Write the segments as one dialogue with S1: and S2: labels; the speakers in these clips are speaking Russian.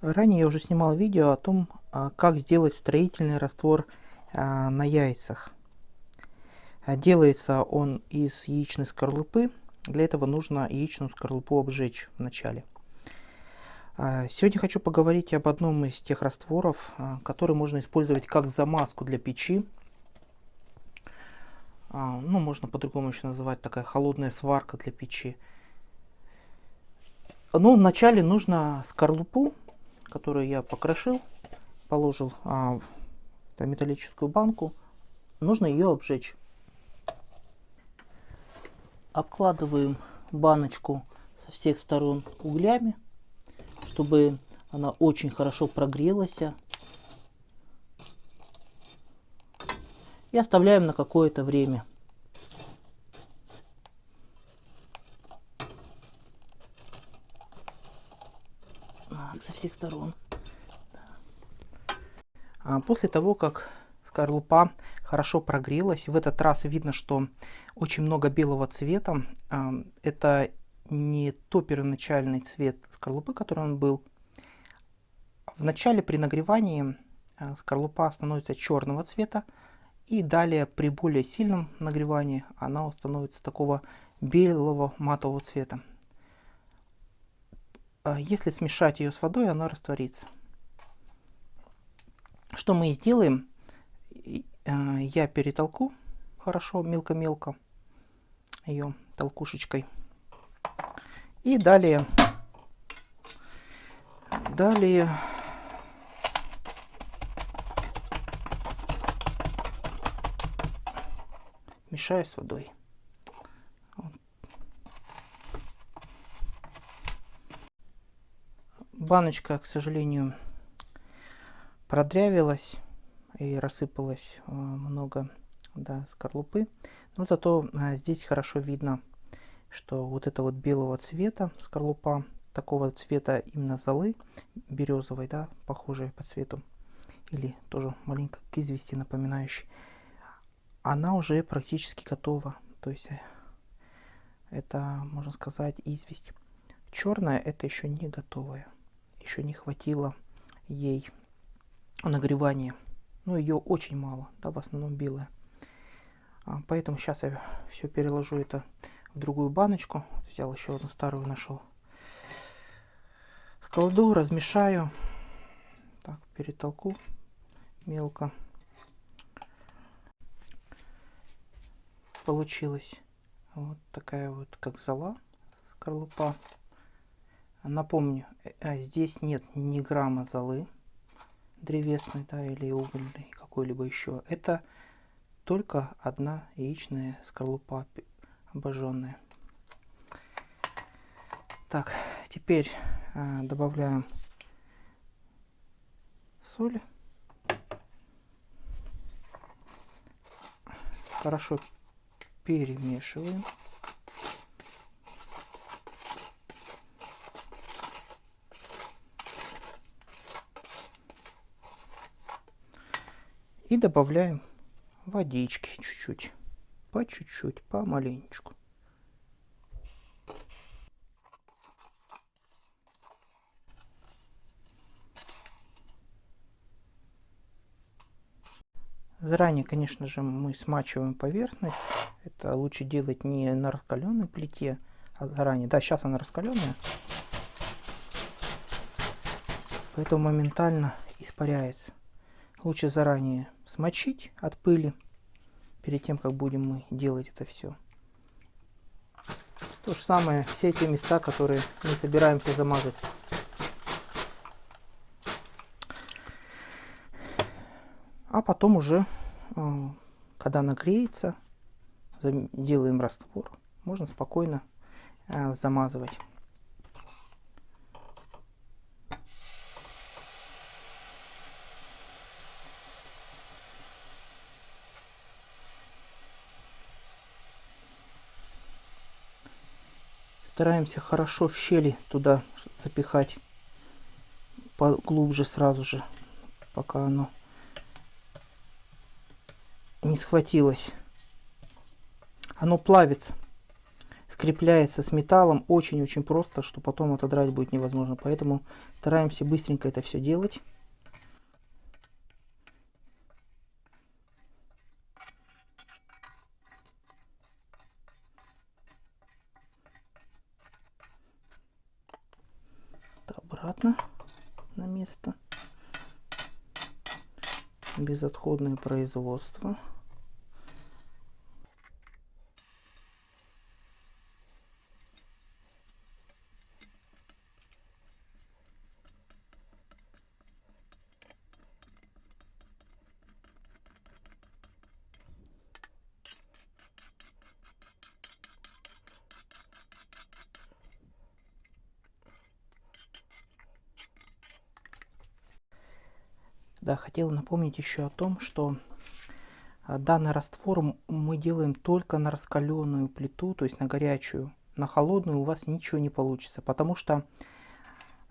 S1: Ранее я уже снимал видео о том, а, как сделать строительный раствор а, на яйцах. А, делается он из яичной скорлупы. Для этого нужно яичную скорлупу обжечь вначале. Сегодня хочу поговорить об одном из тех растворов, который можно использовать как замазку для печи. Ну, можно по-другому еще называть такая холодная сварка для печи. Ну, вначале нужно скорлупу которую я покрошил, положил а, в металлическую банку, нужно ее обжечь. Обкладываем баночку со всех сторон углями, чтобы она очень хорошо прогрелась. И оставляем на какое-то время. со всех сторон. А после того, как скорлупа хорошо прогрелась, в этот раз видно, что очень много белого цвета. А, это не то первоначальный цвет скорлупы, который он был. В начале при нагревании а, скорлупа становится черного цвета, и далее при более сильном нагревании она становится такого белого матового цвета. А если смешать ее с водой, она растворится. Что мы сделаем. А, я перетолку хорошо, мелко-мелко ее толкушечкой. И далее, далее мешаю с водой. баночка, к сожалению, продрявилась и рассыпалось э, много да, скорлупы. Но зато а, здесь хорошо видно, что вот это вот белого цвета скорлупа, такого цвета именно золы, березовой, да, похожей по цвету, или тоже маленько к извести напоминающей, она уже практически готова. То есть э, это, можно сказать, известь. Черная это еще не готовая еще не хватило ей нагревания. Но ее очень мало, да, в основном белая. А, поэтому сейчас я все переложу это в другую баночку. Взял еще одну старую, нашел. Складу, размешаю. Так, перетолку мелко. Получилась вот такая вот, как зола, скорлупа. Напомню, э, здесь нет ни грамма золы древесной, да, или угольной, какой-либо еще. Это только одна яичная скорлупа обожженная. Так, теперь э, добавляем соль. Хорошо перемешиваем. И добавляем водички чуть-чуть. По чуть-чуть, по маленечку. Заранее, конечно же, мы смачиваем поверхность. Это лучше делать не на раскаленной плите, а заранее. Да, сейчас она раскаленная. Поэтому моментально испаряется. Лучше заранее смочить от пыли, перед тем, как будем мы делать это все. То же самое, все эти места, которые мы собираемся замазать. А потом уже, э, когда нагреется, делаем раствор, можно спокойно э, замазывать. Стараемся хорошо в щели туда запихать поглубже сразу же, пока оно не схватилось. Оно плавится. скрепляется с металлом очень-очень просто, что потом отодрать будет невозможно. Поэтому стараемся быстренько это все делать. Безотходное производство. Да, хотел напомнить еще о том, что а, данный раствор мы делаем только на раскаленную плиту, то есть на горячую. На холодную у вас ничего не получится, потому что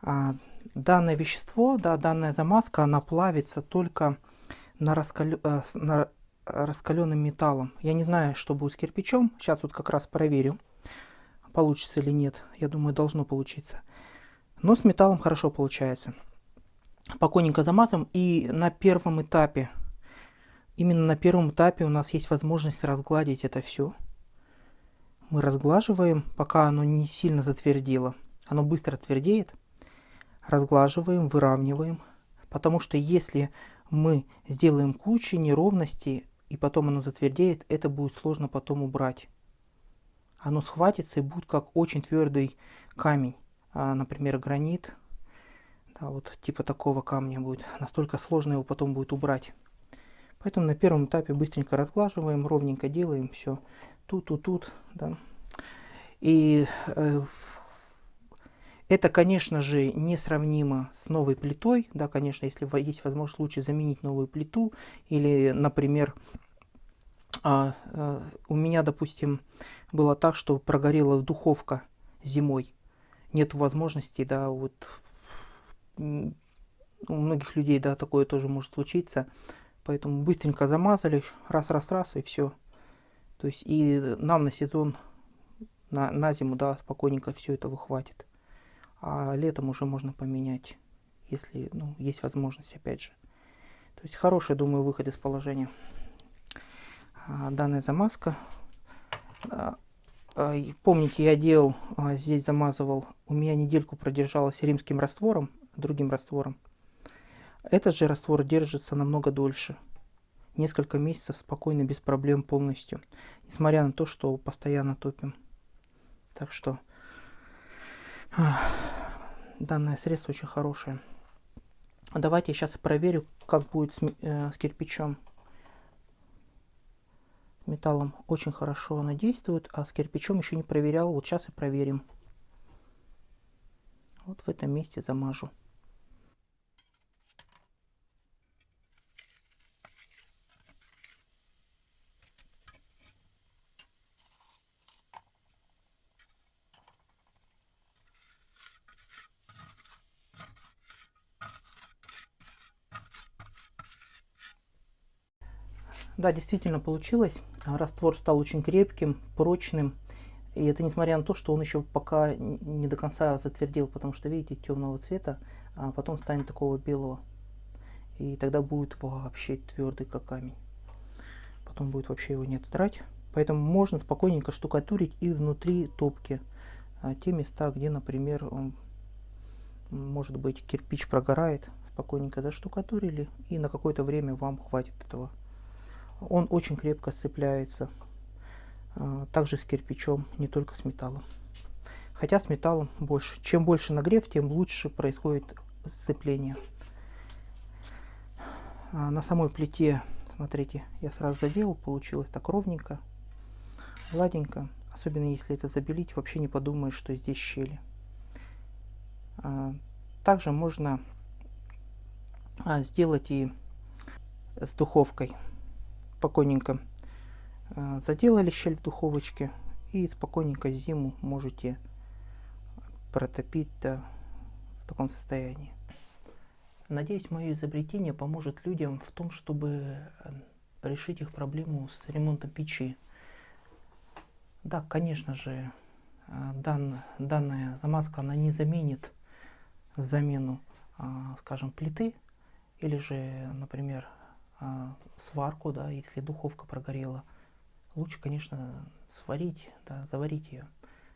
S1: а, данное вещество, да, данная замазка, она плавится только на, раскалю, а, на раскаленным металлом. Я не знаю, что будет с кирпичом. Сейчас вот как раз проверю, получится или нет. Я думаю, должно получиться. Но с металлом хорошо получается спокойненько замазываем. И на первом этапе, именно на первом этапе у нас есть возможность разгладить это все. Мы разглаживаем, пока оно не сильно затвердило. Оно быстро твердеет. Разглаживаем, выравниваем. Потому что если мы сделаем кучу неровностей, и потом оно затвердеет, это будет сложно потом убрать. Оно схватится и будет как очень твердый камень. А, например, гранит, а вот типа такого камня будет. Настолько сложно его потом будет убрать. Поэтому на первом этапе быстренько разглаживаем, ровненько делаем все. Тут, тут, тут, да. И э, это, конечно же, несравнимо с новой плитой. Да, конечно, если есть возможность, лучше заменить новую плиту. Или, например, а, а, у меня, допустим, было так, что прогорела духовка зимой. Нет возможности, да, вот у многих людей, да, такое тоже может случиться. Поэтому быстренько замазали, раз-раз-раз и все. То есть и нам на сезон, на, на зиму, да, спокойненько все это выхватит. А летом уже можно поменять, если, ну, есть возможность, опять же. То есть хороший, думаю, выход из положения. А, данная замазка. А, а, помните, я делал, а, здесь замазывал, у меня недельку продержалась римским раствором другим раствором. Этот же раствор держится намного дольше. Несколько месяцев спокойно, без проблем полностью. Несмотря на то, что постоянно топим. Так что данное средство очень хорошее. Давайте я сейчас проверю, как будет с, э, с кирпичом. Металлом очень хорошо оно действует, а с кирпичом еще не проверял. Вот сейчас и проверим. Вот в этом месте замажу. Да, действительно получилось. Раствор стал очень крепким, прочным. И это несмотря на то, что он еще пока не до конца затвердил, потому что, видите, темного цвета, а потом станет такого белого. И тогда будет вообще твердый, как камень. Потом будет вообще его не отодрать. Поэтому можно спокойненько штукатурить и внутри топки. А те места, где, например, может быть кирпич прогорает, спокойненько заштукатурили и на какое-то время вам хватит этого он очень крепко сцепляется. А, также с кирпичом, не только с металлом. Хотя с металлом больше. Чем больше нагрев, тем лучше происходит сцепление. А на самой плите, смотрите, я сразу заделал, получилось так ровненько, гладенько. Особенно если это забелить, вообще не подумаешь, что здесь щели. А, также можно сделать и с духовкой спокойненько э, заделали щель в духовочке и спокойненько зиму можете протопить в таком состоянии. Надеюсь, мое изобретение поможет людям в том, чтобы э, решить их проблему с ремонтом печи. Да, конечно же, а, дан, данная замазка она не заменит замену, а, скажем, плиты или же, например, а, сварку, да, если духовка прогорела. Лучше, конечно, сварить, да, заварить ее.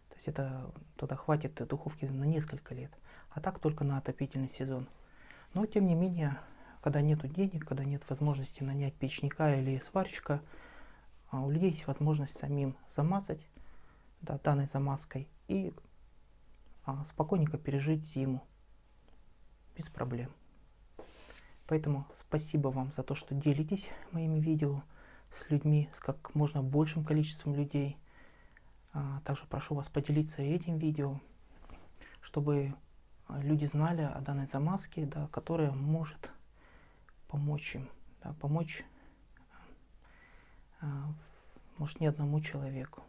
S1: То есть это тогда хватит духовки на несколько лет, а так только на отопительный сезон. Но тем не менее, когда нет денег, когда нет возможности нанять печника или сварщика, а, у людей есть возможность самим замазать да, данной замазкой и а, спокойненько пережить зиму без проблем. Поэтому спасибо вам за то, что делитесь моими видео с людьми, с как можно большим количеством людей. А, также прошу вас поделиться этим видео, чтобы люди знали о данной замазке, да, которая может помочь им, да, помочь, а, может, не одному человеку.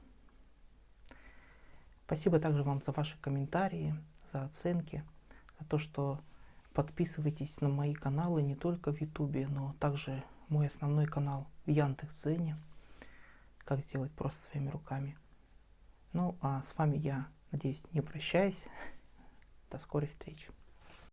S1: Спасибо также вам за ваши комментарии, за оценки, за то, что подписывайтесь на мои каналы не только в Ютубе, но также мой основной канал в Яндекс.Дзене. Как сделать просто своими руками. Ну, а с вами я, надеюсь, не прощаюсь. До скорой встречи.